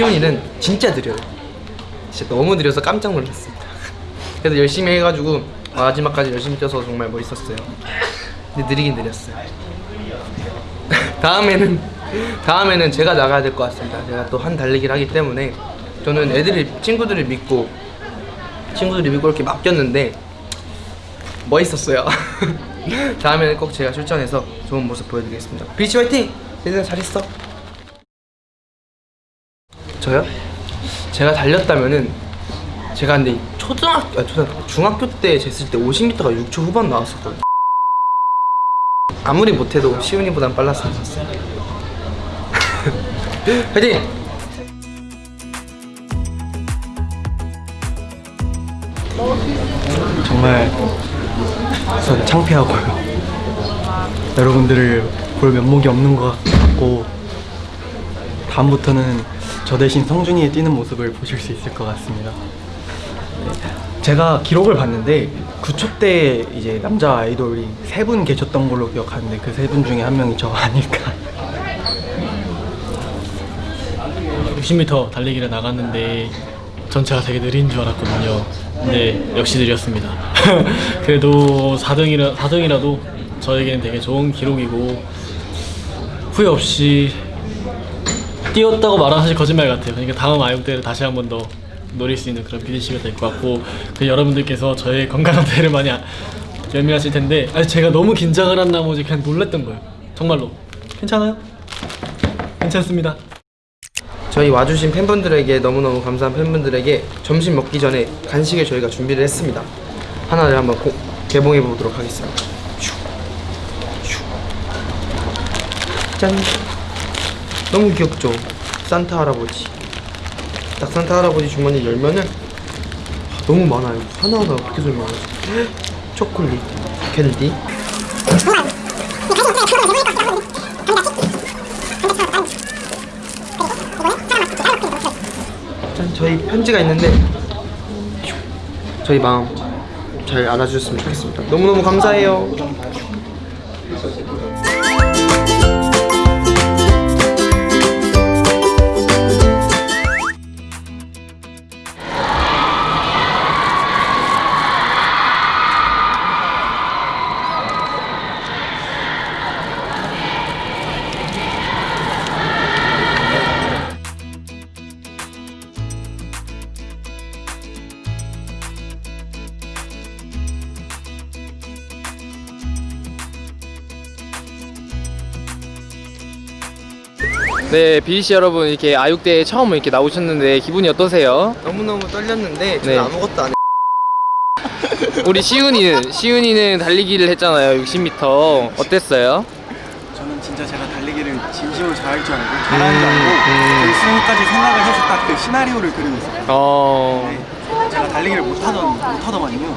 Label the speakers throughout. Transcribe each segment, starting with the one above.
Speaker 1: 시온이는 진짜 느려요. 진짜 너무 느려서 깜짝 놀랐습니다. 그래도 열심히 해가지고 마지막까지 열심히 뛰어서 정말 멋있었어요. 근데 느리긴 느렸어요. 다음에는 다음에는 제가 나가야 될 것 같습니다. 제가 또 한 달리기를 하기 때문에 저는 애들이 친구들을 믿고 친구들이 믿고 이렇게 맡겼는데 멋있었어요. 다음에는 꼭 제가 출전해서 좋은 모습 보여드리겠습니다. 비치 화이팅! 얘들아 잘했어. 저요? 제가 달렸다면은 제가 근데 초등학교, 아, 초등학교 중학교 때 쟀을 때 50m가 6초 후반 나왔었거든요. 아무리 못해도 시훈이보단 빨랐으면 좋겠어요. 화이팅!
Speaker 2: 정말 우선 창피하고요. 여러분들을 볼 면목이 없는 것 같고 다음부터는 저 대신 성준이의 뛰는 모습을 보실 수 있을 것 같습니다. 네. 제가 기록을 봤는데 9초 때 이제 남자 아이돌이 세 분 계셨던 걸로 기억하는데 그 세 분 중에 한 명이 저 아닐까.
Speaker 3: 60m 달리기를 나갔는데 전체가 되게 느린 줄 알았거든요. 근데 역시 느렸습니다. 그래도 4등이라, 4등이라도 저에게는 되게 좋은 기록이고 후회 없이 뛰었다고 말하면 사실 거짓말 같아요. 그러니까 다음 아육대를 다시 한 번 더 노릴 수 있는 그런 BDC가 될 것 같고 그 여러분들께서 저의 건강한 대를 많이 아- 연민하실 텐데 아니 제가 너무 긴장을 한 나머지 그냥 놀랬던 거예요. 정말로 괜찮아요? 괜찮습니다.
Speaker 1: 저희 와주신 팬분들에게 너무너무 감사한 팬분들에게 점심 먹기 전에 간식을 저희가 준비를 했습니다. 하나를 한번 고- 개봉해 보도록 하겠습니다. 짠. 너무 귀엽죠? 산타 할아버지. 딱 산타 할아버지 주머니 열면은 아, 너무 많아요. 하나하나 어떻게 설명하지? 초콜릿, 캔디. 짠, 저희 편지가 있는데 저희 마음 잘 알아주셨으면 좋겠습니다. 너무너무 감사해요.
Speaker 4: 네, BC 여러분 이렇게 아육대에 처음 이렇게 나오셨는데 기분이 어떠세요?
Speaker 1: 너무너무 떨렸는데 저는
Speaker 4: 네.
Speaker 1: 아무것도 안 해.
Speaker 4: 우리 시윤이는 시윤이는 달리기를 했잖아요. 60m 어땠어요?
Speaker 2: 저는 진짜 제가 달리기를 진심으로 잘할 줄 알고 잘하는 줄 알고 결승까지 생각을 해서 딱 그 시나리오를 그리고 있어요.
Speaker 4: 어,
Speaker 2: 제가 달리기를 못하던 못하더만요.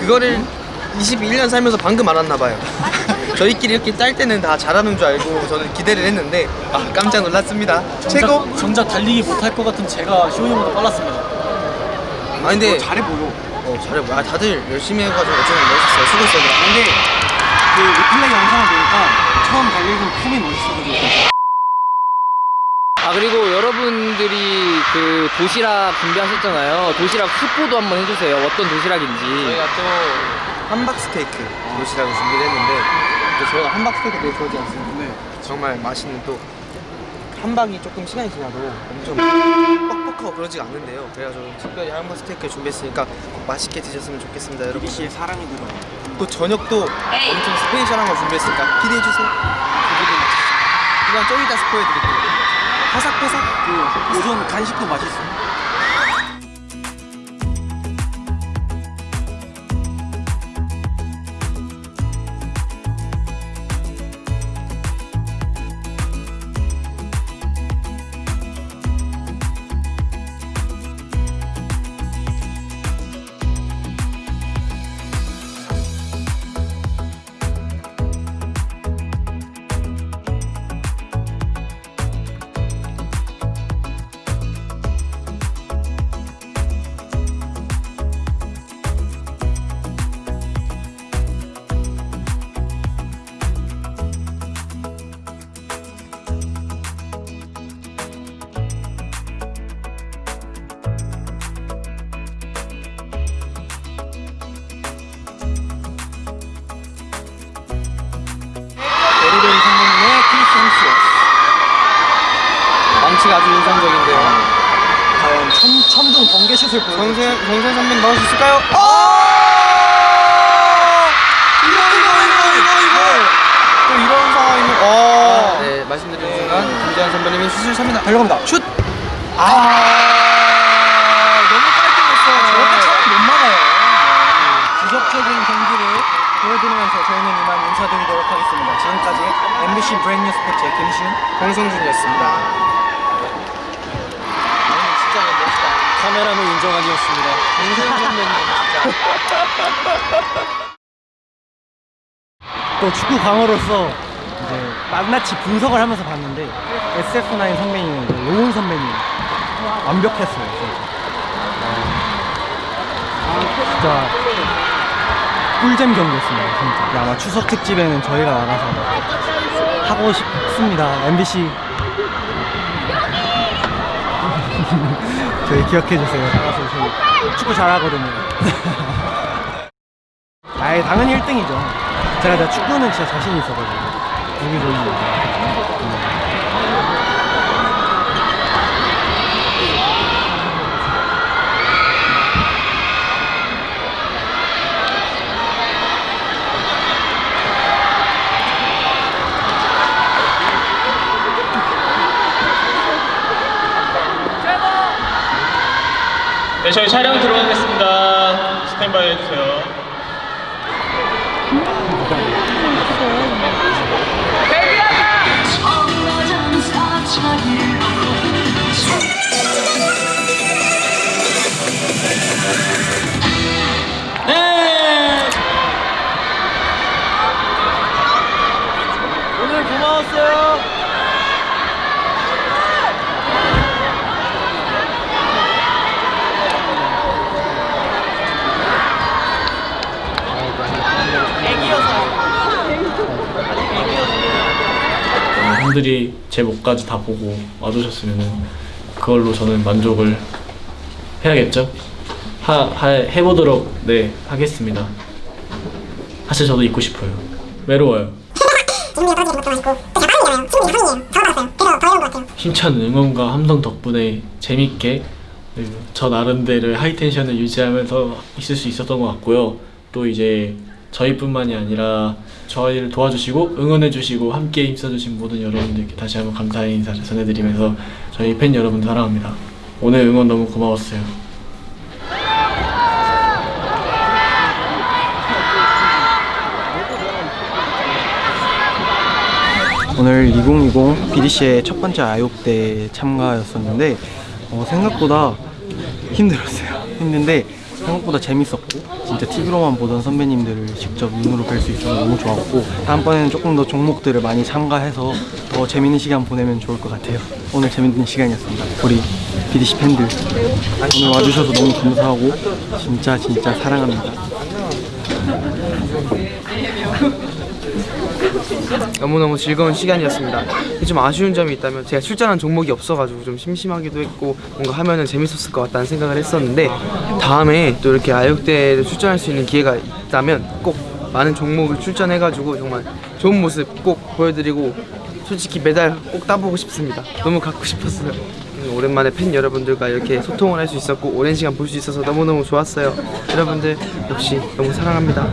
Speaker 1: 그거를 21년 살면서 방금 알았나 봐요. 저희끼리 이렇게 짤 때는 다 잘하는 줄 알고 저는 기대를 했는데 아, 깜짝 놀랐습니다. 최고.
Speaker 3: 정작 달리기 못할 것 같은 제가 시온이보다 빨랐습니다.
Speaker 1: 아 근데
Speaker 2: 잘해 보여.
Speaker 1: 어 잘해. 아 다들 열심히 해가지고 어쩌면 멋있어요. 수고했어요.
Speaker 2: 근데 그 리플레이 영상을 보니까 처음 달리는 폼이 멋있어가지고
Speaker 4: 아 그리고 여러분들이 그 도시락 준비하셨잖아요. 도시락 스포도 한번 해주세요. 어떤 도시락인지.
Speaker 1: 저희가 또 함박 스테이크 도시락을 준비를 했는데 또 저희가 함박 스테이크 되게 좋아하지 않습니까? 네. 정말 맛있는 또 함박이 조금 시간이 지나도 엄청 뻑뻑하고 그러지가 않는데요. 그래가지고 특별히 함박 스테이크 준비했으니까 꼭 맛있게 드셨으면 좋겠습니다, 여러분.
Speaker 2: BDC의 사랑이 들어요.
Speaker 1: 또 저녁도 엄청 스페셜한 거 준비했으니까 기대해 주세요. 기대해 주세요. 그냥 좀 이따 스포해드릴게요. 바삭바삭.
Speaker 2: 그 오전 간식도 맛있어요. 개 슛을 보여.
Speaker 1: 정세, 정세 선배님 넣을 수 있을까요? 아! 이거, 이거, 이거, 이거, 이거! 또 이런 상황이면, 어. 네, 말씀드리는 순간, 김재환 선배님이 슛을 찹니다.
Speaker 2: 달려갑니다.
Speaker 1: 슛! 아, 너무 깔끔했어요.
Speaker 2: 저렇게 차면 못 막아요. 지속적인 경기를 보여드리면서 저희는 이만 인사드리도록 하겠습니다. 지금까지 MBC 브랜뉴 스포츠의 김시훈,
Speaker 1: 홍성준이었습니다.
Speaker 2: 카메라맨 인정환이었습니다.
Speaker 1: 김세현 선배님 진짜.
Speaker 2: 또 축구 광어로서 이제 낱낱이 분석을 하면서 봤는데 SF9 선배님, 로운 선배님 완벽했어요. 진짜. 진짜 꿀잼 경기였습니다. 진짜. 아마 추석 특집에는 저희가 나가서 하고 싶습니다. MBC 저희 기억해 주세요. 나가서 저희 축구 잘하거든요. 아예 당연히 1등이죠. 제가 진짜 축구는 진짜 자신 있어가지고. 여기 저기.
Speaker 5: 저희 촬영 들어가겠습니다. 스탠바이 해주세요.
Speaker 3: 제 목까지 다 보고 와주셨으면 그걸로 저는 만족을 해야겠죠? 하, 하, 해보도록 네 하겠습니다. 사실 저도 있고 싶어요. 외로워요. 힘찬 응원과 함성 덕분에 재밌게 그리고 저 나름대로 하이텐션을 유지하면서 있을 수 있었던 것 같고요. 또 이제 저희뿐만이 아니라 저희를 도와주시고 응원해주시고 함께 힘써주신 모든 여러분들께 다시 한번 감사의 인사를 전해드리면서 저희 팬 여러분 사랑합니다. 오늘 응원 너무 고마웠어요.
Speaker 2: 오늘 2020 BDC의 첫 번째 아육대 참가였었는데 어, 생각보다 힘들었어요. 힘든데 생각보다 재밌었고 진짜 TV로만 보던 선배님들을 직접 눈으로 뵐 수 있어서 너무 좋았고 다음번에는 조금 더 종목들을 많이 참가해서 더 재밌는 시간 보내면 좋을 것 같아요. 오늘 재밌는 시간이었습니다. 우리 BDC 팬들 오늘 와주셔서 너무 감사하고 진짜 진짜 사랑합니다.
Speaker 1: 너무너무 즐거운 시간이었습니다. 좀 아쉬운 점이 있다면 제가 출전한 종목이 없어가지고 좀 심심하기도 했고 뭔가 하면은 재밌었을 것 같다는 생각을 했었는데 다음에 또 이렇게 아육대를 출전할 수 있는 기회가 있다면 꼭 많은 종목을 출전해가지고 정말 좋은 모습 꼭 보여드리고 솔직히 메달 꼭 따보고 싶습니다. 너무 갖고 싶었어요. 음, 오랜만에 팬 여러분들과 이렇게 소통을 할 수 있었고 오랜 시간 볼 수 있어서 너무너무 좋았어요. 여러분들 역시 너무 사랑합니다.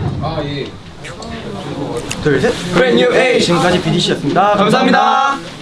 Speaker 2: 둘, 셋.
Speaker 1: 브랜뉴 에이
Speaker 2: 지금까지 BDC였습니다.
Speaker 1: 감사합니다.